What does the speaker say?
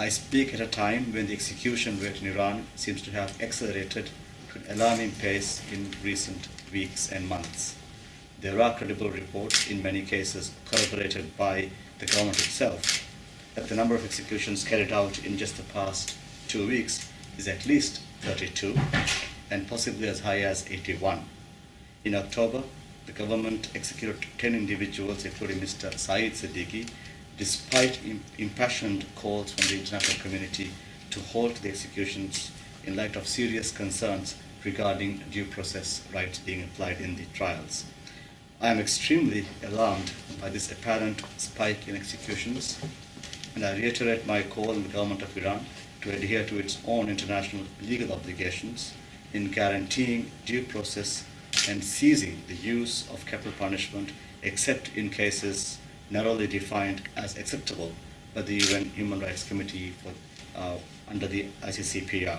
I speak at a time when the execution rate in Iran seems to have accelerated to an alarming pace in recent weeks and months. There are credible reports, in many cases corroborated by the government itself, that the number of executions carried out in just the past two weeks is at least 32 and possibly as high as 81. In October, the government executed 10 individuals, including Mr. Saeed Sedighi, despite impassioned calls from the international community to halt the executions in light of serious concerns regarding due process rights being applied in the trials. I am extremely alarmed by this apparent spike in executions, and I reiterate my call on the government of Iran to adhere to its own international legal obligations in guaranteeing due process and ceasing the use of capital punishment except in cases narrowly defined as acceptable by the UN Human Rights Committee for, uh, under the ICCPR.